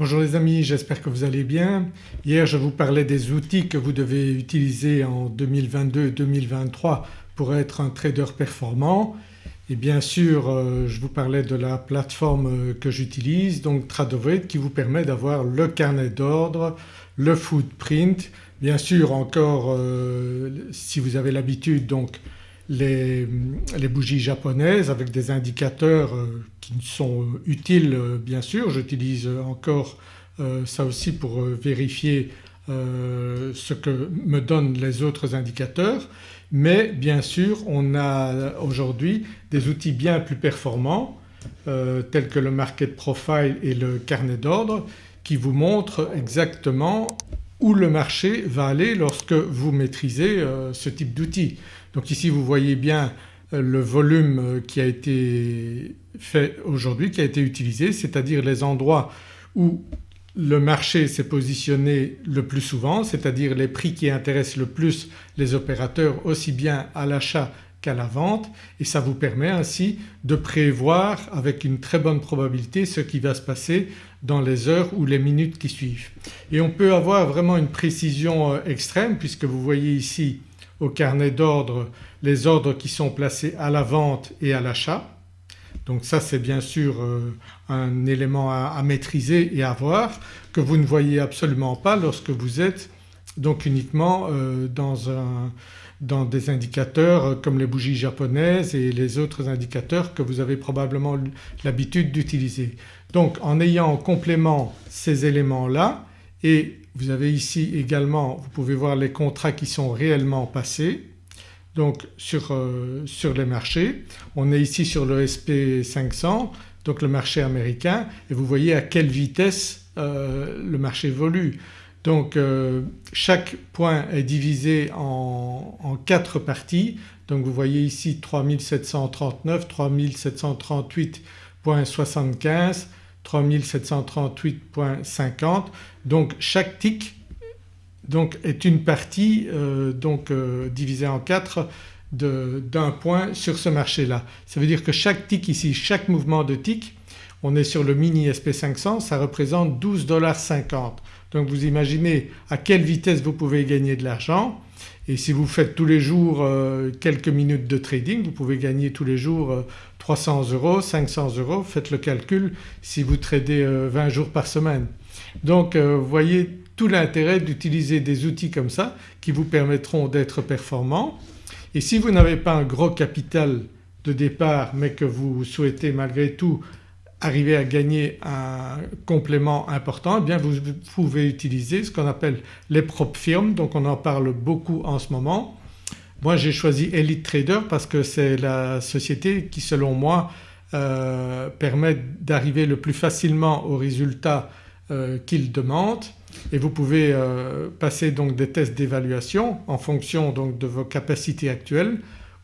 Bonjour les amis, j'espère que vous allez bien. Hier je vous parlais des outils que vous devez utiliser en 2022-2023 pour être un trader performant et bien sûr euh, je vous parlais de la plateforme euh, que j'utilise donc Tradovet qui vous permet d'avoir le carnet d'ordre, le footprint, bien sûr encore euh, si vous avez l'habitude donc les, bougies japonaises avec des indicateurs euh, qui sont utiles euh, bien sûr. J'utilise encore euh, ça aussi pour vérifier ce que me donnent les autres indicateurs mais bien sûr on a aujourd'hui des outils bien plus performants tels que le market profile et le carnet d'ordre qui vous montrent exactement le marché va aller lorsque vous maîtrisez ce type d'outils. Donc ici vous voyez bien euh, le volume euh, qui a été fait aujourd'hui, qui a été utilisé, c'est-à-dire les endroits où le marché s'est positionné le plus souvent, c'est-à-dire les prix qui intéressent le plus les opérateurs aussi bien à l'achat qu'à la vente et ça vous permet ainsi de prévoir avec une très bonne probabilité ce qui va se passer dans les heures ou les minutes qui suivent. Et on peut avoir vraiment une précision euh, extrême puisque vous voyez ici au carnet d'ordre les ordres qui sont placés à la vente et à l'achat. Donc ça c'est bien sûr euh, un élément à, maîtriser et à voir que vous ne voyez absolument pas lorsque vous êtes donc uniquement euh, dans, des indicateurs comme les bougies japonaises et les autres indicateurs que vous avez probablement l'habitude d'utiliser. Donc en ayant en complément ces éléments-là et vous avez ici également, vous pouvez voir les contrats qui sont réellement passés donc sur, euh, les marchés. On est ici sur le SP500 donc le marché américain et vous voyez à quelle vitesse euh, le marché évolue. Donc euh, chaque point est divisé en, quatre parties donc vous voyez ici 3739, 3738.75 3738.50 donc chaque tick donc est une partie euh, donc euh, divisée en quatre d'un point sur ce marché-là. Ça veut dire que chaque tick ici, chaque mouvement de tick, on est sur le mini SP500 ça représente 12,50$. Donc vous imaginez à quelle vitesse vous pouvez gagner de l'argent. Et si vous faites tous les jours euh, quelques minutes de trading vous pouvez gagner tous les jours 300 euros, 500 euros, faites le calcul si vous tradez 20 jours par semaine. Donc vous voyez tout l'intérêt d'utiliser des outils comme ça qui vous permettront d'être performants et si vous n'avez pas un gros capital de départ mais que vous souhaitez malgré tout arriver à gagner un complément important eh bien vous pouvez utiliser ce qu'on appelle les propres firmes donc on en parle beaucoup en ce moment. Moi j'ai choisi Elite Trader parce que c'est la société qui selon moi euh, permet d'arriver le plus facilement aux résultats euh, qu'il demande et vous pouvez euh, passer donc des tests d'évaluation en fonction donc de vos capacités actuelles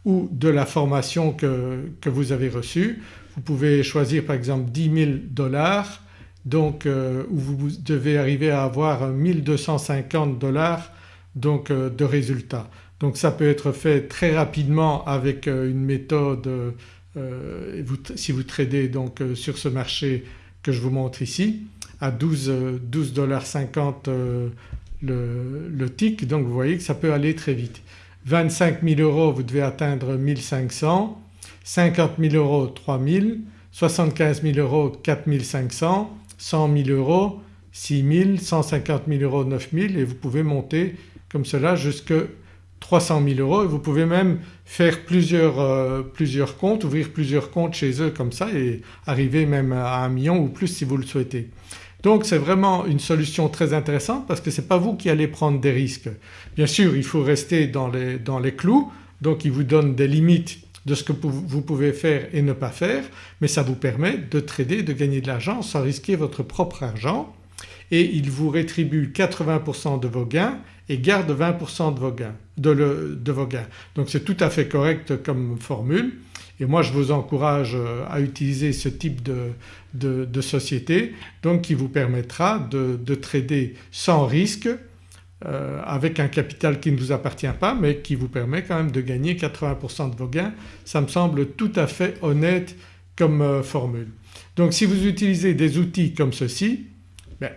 ou de la formation que, que vous avez reçue. Vous pouvez choisir par exemple 10 000 dollars donc euh, où vous devez arriver à avoir 1250 dollars donc de résultats. Donc ça peut être fait très rapidement avec une méthode si vous tradez donc sur ce marché que je vous montre ici à 12,50$ euh, le, le tick donc vous voyez que ça peut aller très vite. 25 000 euros vous devez atteindre 1500, 50 000 euros 3000, 75 000 euros 4500, 100 000 euros 6 000, 150 000 euros 9 000 et vous pouvez monter comme cela jusque 300 000 euros et vous pouvez même faire plusieurs, euh, plusieurs comptes, ouvrir plusieurs comptes chez eux comme ça et arriver même à un million ou plus si vous le souhaitez. Donc c'est vraiment une solution très intéressante parce que ce n'est pas vous qui allez prendre des risques. Bien sûr il faut rester dans les, dans les clous donc il vous donne des limites de ce que vous pouvez faire et ne pas faire mais ça vous permet de trader, de gagner de l'argent sans risquer votre propre argent et il vous rétribue 80% de vos gains et garde 20% de vos gains. De, vos gains. Donc c'est tout à fait correct comme formule et moi je vous encourage euh, à utiliser ce type de, société donc qui vous permettra de trader sans risque euh, avec un capital qui ne vous appartient pas mais qui vous permet quand même de gagner 80% de vos gains. Ça me semble tout à fait honnête comme euh, formule. Donc si vous utilisez des outils comme ceci ben,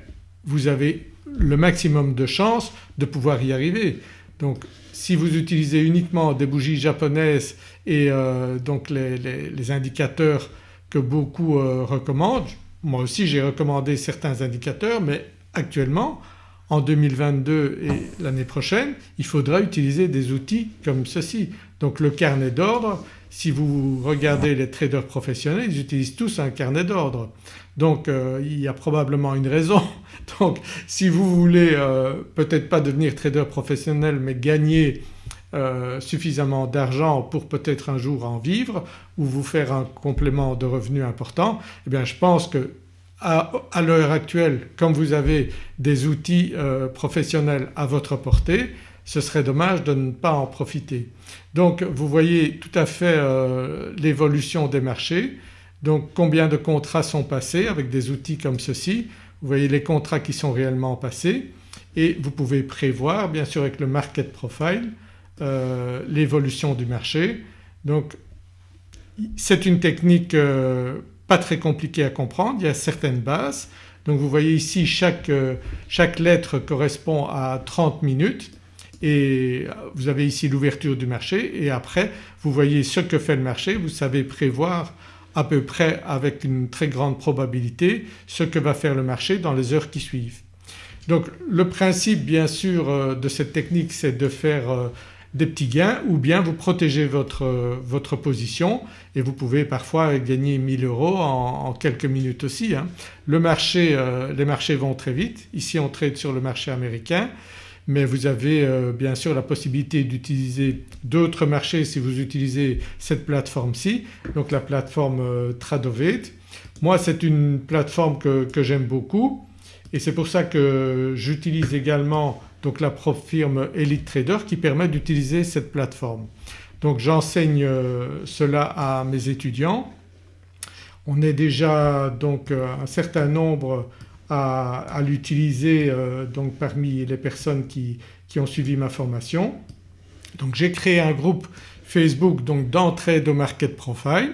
vous avez le maximum de chances de pouvoir y arriver. Donc si vous utilisez uniquement des bougies japonaises et euh, donc les, indicateurs que beaucoup recommandent, moi aussi j'ai recommandé certains indicateurs mais actuellement en 2022 et l'année prochaine il faudra utiliser des outils comme ceci. Donc le carnet d'ordre si vous regardez les traders professionnels ils utilisent tous un carnet d'ordre. Donc euh, il y a probablement une raison. Donc si vous voulez euh, peut-être pas devenir trader professionnel mais gagner euh, suffisamment d'argent pour peut-être un jour en vivre ou vous faire un complément de revenus important eh bien je pense que à, l'heure actuelle comme vous avez des outils professionnels à votre portée ce serait dommage de ne pas en profiter. Donc vous voyez tout à fait l'évolution des marchés donc combien de contrats sont passés avec des outils comme ceci? Vous voyez les contrats qui sont réellement passés et vous pouvez prévoir bien sûr avec le market profile euh, l'évolution du marché. Donc c'est une technique euh, pas très compliquée à comprendre, il y a certaines bases. Donc vous voyez ici chaque, euh, chaque lettre correspond à 30 minutes et vous avez ici l'ouverture du marché et après vous voyez ce que fait le marché, vous savez prévoir à peu près avec une très grande probabilité ce que va faire le marché dans les heures qui suivent. Donc le principe bien sûr euh, de cette technique c'est de faire euh, des petits gains ou bien vous protégez votre, votre position et vous pouvez parfois gagner 1000 euros en, quelques minutes aussi. Hein. Le marché, euh, les marchés vont très vite. Ici on trade sur le marché américain mais vous avez euh, bien sûr la possibilité d'utiliser d'autres marchés si vous utilisez cette plateforme-ci donc la plateforme euh, Tradovate. Moi c'est une plateforme que, j'aime beaucoup et c'est pour ça que j'utilise également donc la firme Elite Trader qui permet d'utiliser cette plateforme. Donc j'enseigne euh, cela à mes étudiants. On est déjà donc un certain nombre à, l'utiliser euh, donc parmi les personnes qui, ont suivi ma formation. Donc j'ai créé un groupe Facebook donc d'entrée de Market Profile.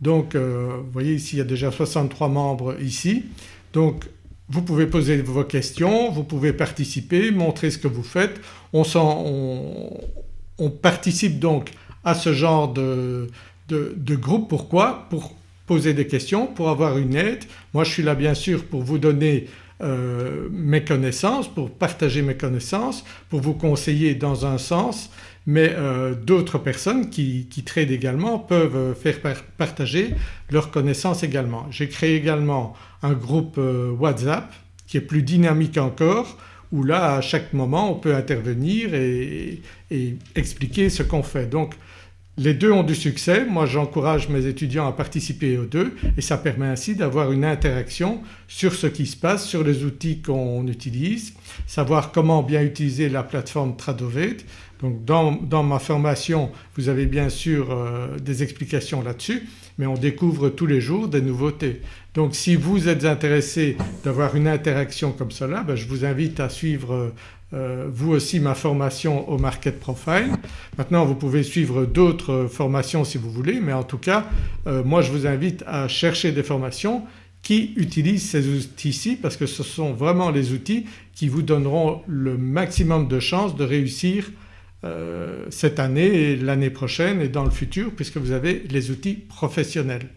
Donc euh, vous voyez ici il y a déjà 63 membres ici. Donc vous pouvez poser vos questions, vous pouvez participer, montrer ce que vous faites. On, on, participe donc à ce genre de, de, de groupe. Pourquoi? Pour poser des questions, pour avoir une aide. Moi je suis là bien sûr pour vous donner euh, mes connaissances, pour partager mes connaissances, pour vous conseiller dans un sens mais euh, d'autres personnes qui, qui tradent également peuvent faire partager leurs connaissances également. J'ai créé également un groupe euh, WhatsApp qui est plus dynamique encore où là à chaque moment on peut intervenir et, et expliquer ce qu'on fait. Donc les deux ont du succès, moi j'encourage mes étudiants à participer aux deux et ça permet ainsi d'avoir une interaction sur ce qui se passe, sur les outils qu'on utilise, savoir comment bien utiliser la plateforme Tradovate. Donc dans, ma formation vous avez bien sûr euh, des explications là-dessus mais on découvre tous les jours des nouveautés. Donc si vous êtes intéressé d'avoir une interaction comme cela ben, je vous invite à suivre euh, vous aussi ma formation au Market Profile. Maintenant vous pouvez suivre d'autres formations si vous voulez mais en tout cas euh, moi je vous invite à chercher des formations qui utilisent ces outils-ci parce que ce sont vraiment les outils qui vous donneront le maximum de chances de réussir euh, cette année et l'année prochaine et dans le futur puisque vous avez les outils professionnels.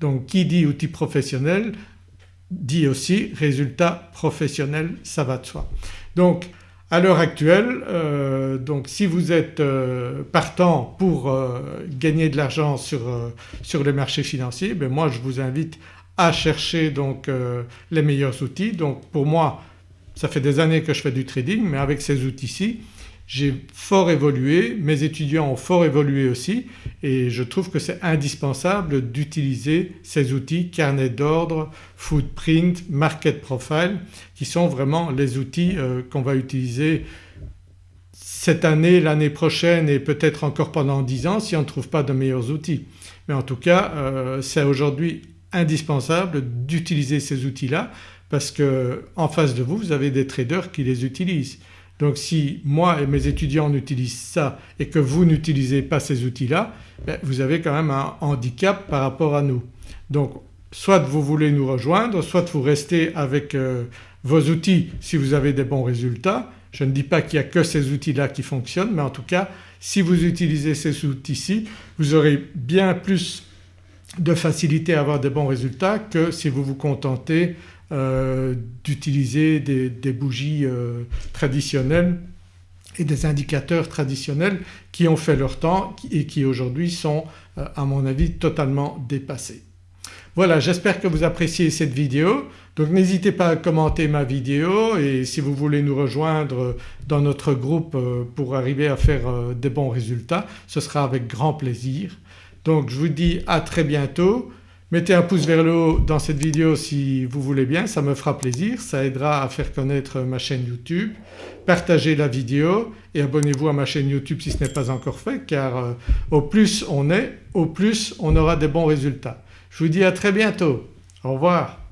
Donc qui dit outils professionnels dit aussi résultats professionnels ça va de soi. Donc à l'heure actuelle euh, donc si vous êtes euh, partant pour euh, gagner de l'argent sur, sur les marchés financiers ben moi je vous invite à chercher donc les meilleurs outils. Donc pour moi ça fait des années que je fais du trading mais avec ces outils-ci j'ai fort évolué, mes étudiants ont fort évolué aussi et je trouve que c'est indispensable d'utiliser ces outils carnet d'ordre, footprint, market profile qui sont vraiment les outils euh, qu'on va utiliser cette année, l'année prochaine et peut-être encore pendant 10 ans si on ne trouve pas de meilleurs outils. Mais en tout cas euh, c'est aujourd'hui indispensable d'utiliser ces outils-là parce qu'en face de vous vous avez des traders qui les utilisent. Donc si moi et mes étudiants utilisent ça et que vous n'utilisez pas ces outils-là ben, vous avez quand même un handicap par rapport à nous. Donc soit vous voulez nous rejoindre, soit vous restez avec euh, vos outils si vous avez des bons résultats. Je ne dis pas qu'il n'y a que ces outils-là qui fonctionnent mais en tout cas si vous utilisez ces outils-ci vous aurez bien plus de facilité à avoir des bons résultats que si vous vous contentez euh, d'utiliser des, bougies euh, traditionnelles et des indicateurs traditionnels qui ont fait leur temps et qui aujourd'hui sont euh, à mon avis totalement dépassés. Voilà j'espère que vous appréciez cette vidéo donc n'hésitez pas à commenter ma vidéo et si vous voulez nous rejoindre dans notre groupe pour arriver à faire des bons résultats ce sera avec grand plaisir. Donc je vous dis à très bientôt. Mettez un pouce vers le haut dans cette vidéo si vous voulez bien, ça me fera plaisir, ça aidera à faire connaître ma chaîne YouTube. Partagez la vidéo et abonnez-vous à ma chaîne YouTube si ce n'est pas encore fait car euh, au plus on est, au plus on aura des bons résultats. Je vous dis à très bientôt. Au revoir.